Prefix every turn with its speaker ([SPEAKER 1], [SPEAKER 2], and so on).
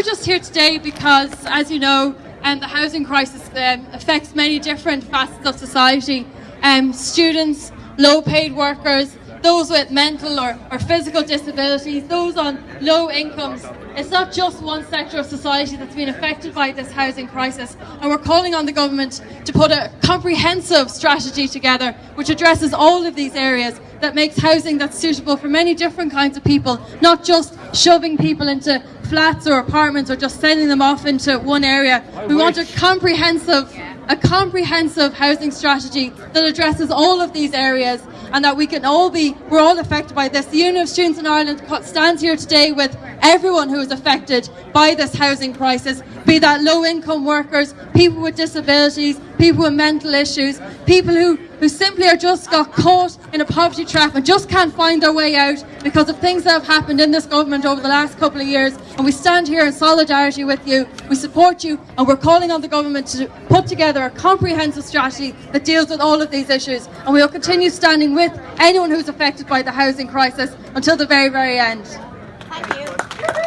[SPEAKER 1] we're just here today because, as you know, um, the housing crisis um, affects many different facets of society. Um, students, low-paid workers, those with mental or, or physical disabilities, those on low incomes. It's not just one sector of society that's been affected by this housing crisis, and we're calling on the government to put a comprehensive strategy together which addresses all of these areas that makes housing that's suitable for many different kinds of people, not just shoving people into flats or apartments or just sending them off into one area. We want a comprehensive a comprehensive housing strategy that addresses all of these areas and that we can all be, we're all affected by this. The Union of Students in Ireland stands here today with everyone who is affected by this housing crisis, be that low income workers, people with disabilities, people with mental issues, people who, who simply are just got caught in a poverty trap and just can't find their way out because of things that have happened in this government over the last couple of years. And we stand here in solidarity with you, we support you, and we're calling on the government to put together a comprehensive strategy that deals with all of these issues. And we will continue standing with anyone who's affected by the housing crisis until the very, very end.
[SPEAKER 2] Thank you.